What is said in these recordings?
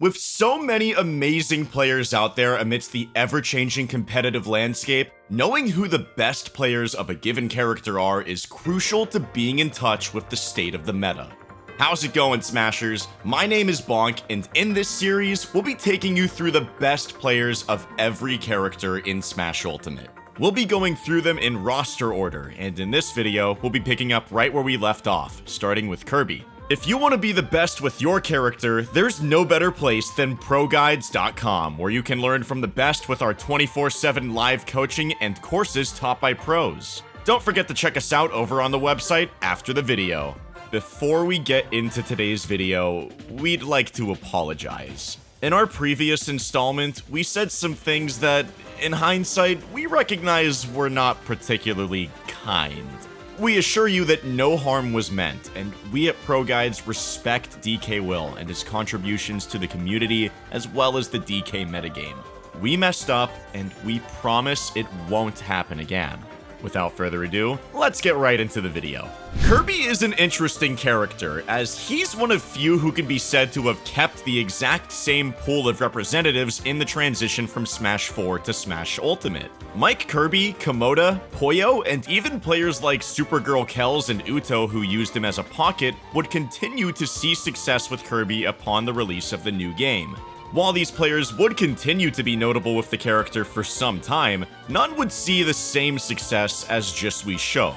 With so many amazing players out there amidst the ever-changing competitive landscape, knowing who the best players of a given character are is crucial to being in touch with the state of the meta. How's it going, Smashers? My name is Bonk, and in this series, we'll be taking you through the best players of every character in Smash Ultimate. We'll be going through them in roster order, and in this video, we'll be picking up right where we left off, starting with Kirby. If you want to be the best with your character, there's no better place than ProGuides.com, where you can learn from the best with our 24-7 live coaching and courses taught by pros. Don't forget to check us out over on the website after the video. Before we get into today's video, we'd like to apologize. In our previous installment, we said some things that, in hindsight, we recognize were not particularly kind. We assure you that no harm was meant, and we at Pro Guides respect DK Will and his contributions to the community as well as the DK metagame. We messed up, and we promise it won't happen again. Without further ado, let's get right into the video. Kirby is an interesting character, as he's one of few who can be said to have kept the exact same pool of representatives in the transition from Smash 4 to Smash Ultimate. Mike Kirby, Komoda, Poyo, and even players like Supergirl Kells and Uto who used him as a pocket would continue to see success with Kirby upon the release of the new game. While these players would continue to be notable with the character for some time, none would see the same success as Jisui Shoke.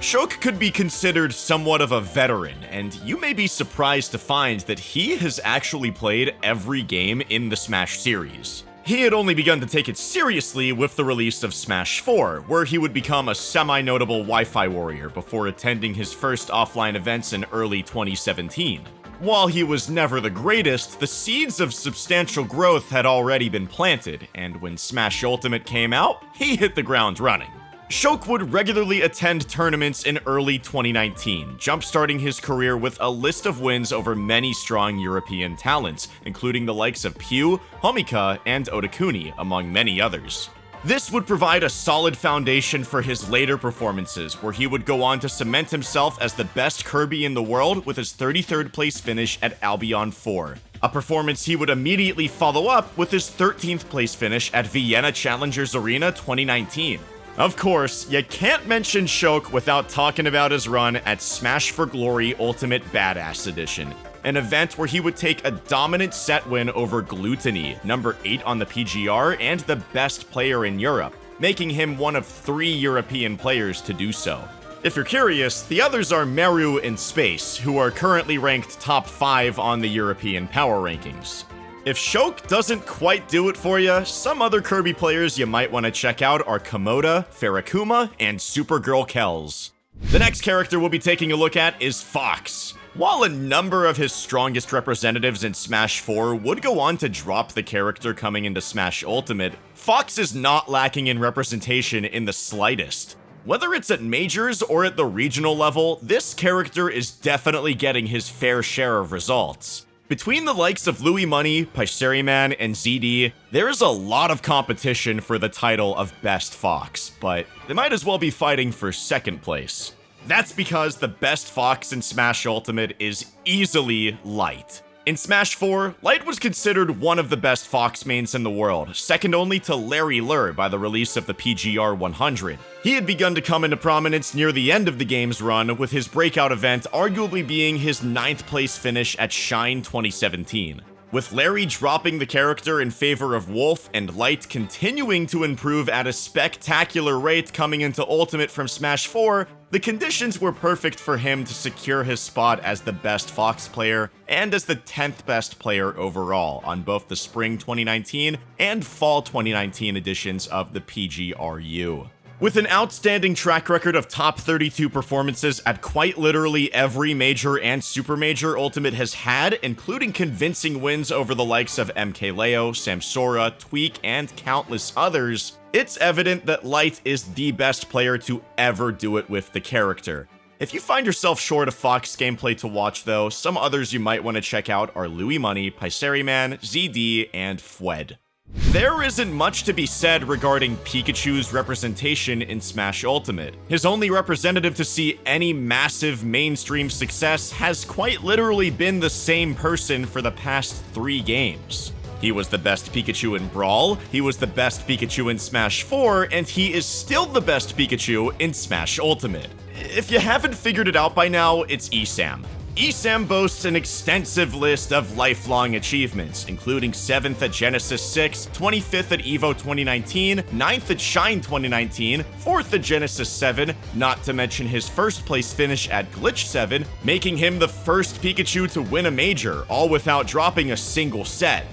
Shoke could be considered somewhat of a veteran, and you may be surprised to find that he has actually played every game in the Smash series. He had only begun to take it seriously with the release of Smash 4, where he would become a semi-notable Wi-Fi warrior before attending his first offline events in early 2017. While he was never the greatest, the seeds of substantial growth had already been planted, and when Smash Ultimate came out, he hit the ground running. Shoke would regularly attend tournaments in early 2019, jumpstarting his career with a list of wins over many strong European talents, including the likes of Pew, Homika, and Otakuni, among many others. This would provide a solid foundation for his later performances, where he would go on to cement himself as the best Kirby in the world with his 33rd place finish at Albion 4. A performance he would immediately follow up with his 13th place finish at Vienna Challengers Arena 2019. Of course, you can't mention Shoke without talking about his run at Smash for Glory Ultimate Badass Edition, an event where he would take a dominant set win over Glutonny, number 8 on the PGR and the best player in Europe, making him one of three European players to do so. If you're curious, the others are Meru and Space, who are currently ranked top 5 on the European power rankings. If Shoke doesn't quite do it for you, some other Kirby players you might want to check out are Komoda, Farakuma, and Supergirl Kells. The next character we'll be taking a look at is Fox. While a number of his strongest representatives in Smash 4 would go on to drop the character coming into Smash Ultimate, Fox is not lacking in representation in the slightest. Whether it's at majors or at the regional level, this character is definitely getting his fair share of results. Between the likes of Louis Money, Man, and ZD, there is a lot of competition for the title of Best Fox, but they might as well be fighting for second place. That's because the best Fox in Smash Ultimate is easily Light. In Smash 4, Light was considered one of the best Fox mains in the world, second only to Larry Lurr by the release of the PGR 100. He had begun to come into prominence near the end of the game's run, with his breakout event arguably being his 9th place finish at Shine 2017. With Larry dropping the character in favor of Wolf and Light continuing to improve at a spectacular rate coming into Ultimate from Smash 4, the conditions were perfect for him to secure his spot as the best Fox player and as the 10th best player overall on both the Spring 2019 and Fall 2019 editions of the PGRU. With an outstanding track record of top 32 performances at quite literally every major and super major Ultimate has had, including convincing wins over the likes of MKLeo, Samsora, Tweek, and countless others, it's evident that Light is the best player to ever do it with the character. If you find yourself short of Fox gameplay to watch though, some others you might want to check out are Louis Money, Man, ZD, and Fwed. There isn't much to be said regarding Pikachu's representation in Smash Ultimate. His only representative to see any massive mainstream success has quite literally been the same person for the past three games. He was the best Pikachu in Brawl, he was the best Pikachu in Smash 4, and he is still the best Pikachu in Smash Ultimate. If you haven't figured it out by now, it's ESAM. ESAM boasts an extensive list of lifelong achievements, including 7th at Genesis 6, 25th at EVO 2019, 9th at Shine 2019, 4th at Genesis 7, not to mention his first place finish at Glitch 7, making him the first Pikachu to win a major, all without dropping a single set.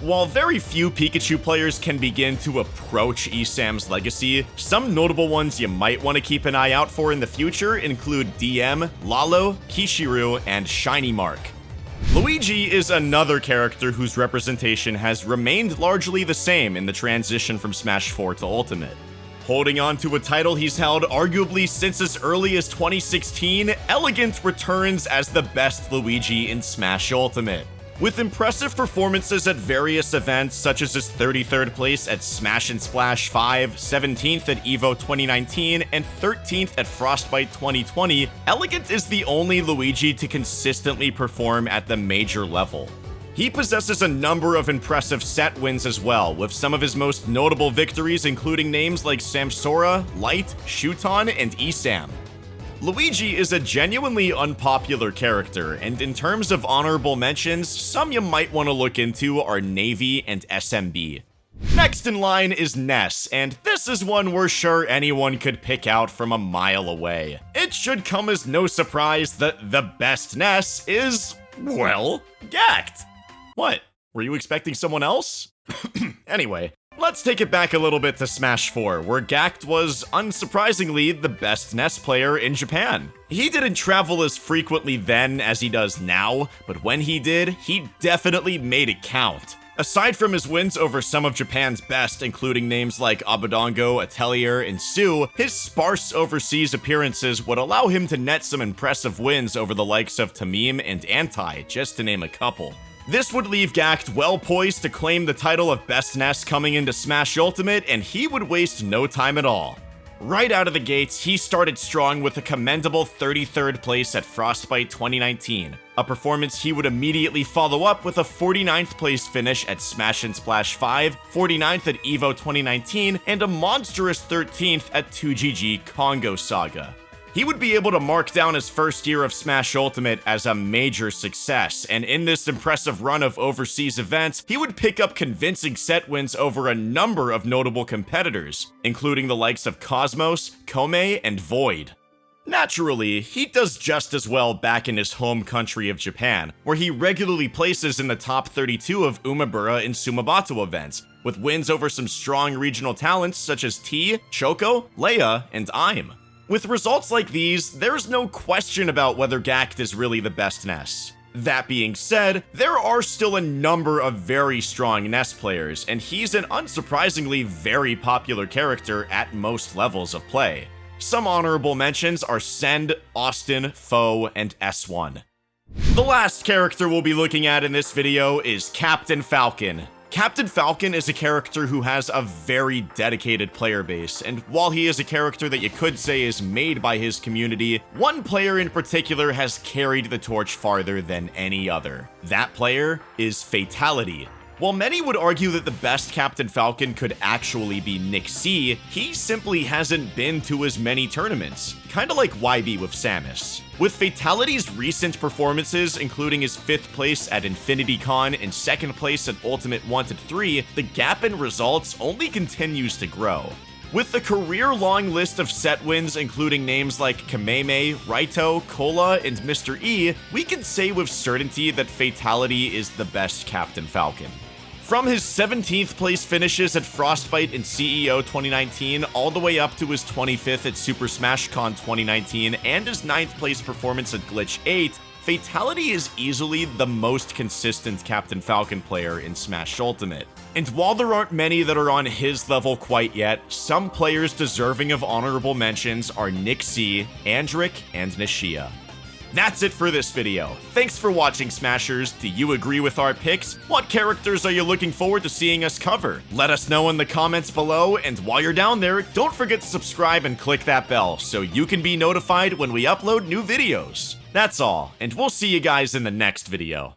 While very few Pikachu players can begin to approach ESAM's legacy, some notable ones you might want to keep an eye out for in the future include DM, Lalo, Kishiru, and Shiny Mark. Luigi is another character whose representation has remained largely the same in the transition from Smash 4 to Ultimate. Holding on to a title he's held arguably since as early as 2016, Elegant returns as the best Luigi in Smash Ultimate. With impressive performances at various events such as his 33rd place at Smash and Splash 5, 17th at EVO 2019, and 13th at Frostbite 2020, Elegant is the only Luigi to consistently perform at the major level. He possesses a number of impressive set wins as well, with some of his most notable victories including names like Samsora, Light, Shuton, and Esam. Luigi is a genuinely unpopular character, and in terms of honorable mentions, some you might want to look into are Navy and SMB. Next in line is Ness, and this is one we're sure anyone could pick out from a mile away. It should come as no surprise that the best Ness is, well, Gackt. What? Were you expecting someone else? anyway, Let's take it back a little bit to Smash 4, where Gackt was, unsurprisingly, the best Ness player in Japan. He didn't travel as frequently then as he does now, but when he did, he definitely made it count. Aside from his wins over some of Japan's best, including names like Abadango, Atelier, and Sue, his sparse overseas appearances would allow him to net some impressive wins over the likes of Tamim and Anti, just to name a couple. This would leave Gackt well poised to claim the title of Best Ness coming into Smash Ultimate, and he would waste no time at all. Right out of the gates, he started strong with a commendable 33rd place at Frostbite 2019, a performance he would immediately follow up with a 49th place finish at Smash and Splash 5, 49th at EVO 2019, and a monstrous 13th at 2GG Kongo Saga. He would be able to mark down his first year of Smash Ultimate as a major success, and in this impressive run of overseas events, he would pick up convincing set wins over a number of notable competitors, including the likes of Cosmos, Kome, and Void. Naturally, he does just as well back in his home country of Japan, where he regularly places in the top 32 of Umebura and Sumabato events, with wins over some strong regional talents such as T, Choco, Leia, and Aim. With results like these, there's no question about whether Gackt is really the best Ness. That being said, there are still a number of very strong Ness players, and he's an unsurprisingly very popular character at most levels of play. Some honorable mentions are Send, Austin, Foe, and S1. The last character we'll be looking at in this video is Captain Falcon. Captain Falcon is a character who has a very dedicated player base, and while he is a character that you could say is made by his community, one player in particular has carried the torch farther than any other. That player is Fatality, while many would argue that the best Captain Falcon could actually be Nick C, he simply hasn't been to as many tournaments, kinda like YB with Samus. With Fatality's recent performances, including his 5th place at Infinity Con and 2nd place at Ultimate Wanted 3, the gap in results only continues to grow. With the career-long list of set wins including names like Kameme, Raito, Cola, and Mr. E, we can say with certainty that Fatality is the best Captain Falcon. From his 17th place finishes at Frostbite and CEO 2019, all the way up to his 25th at Super Smash Con 2019, and his 9th place performance at Glitch 8, Fatality is easily the most consistent Captain Falcon player in Smash Ultimate. And while there aren't many that are on his level quite yet, some players deserving of honorable mentions are Nick C, Andrick, and Nishia. That's it for this video. Thanks for watching, Smashers. Do you agree with our picks? What characters are you looking forward to seeing us cover? Let us know in the comments below, and while you're down there, don't forget to subscribe and click that bell so you can be notified when we upload new videos. That's all, and we'll see you guys in the next video.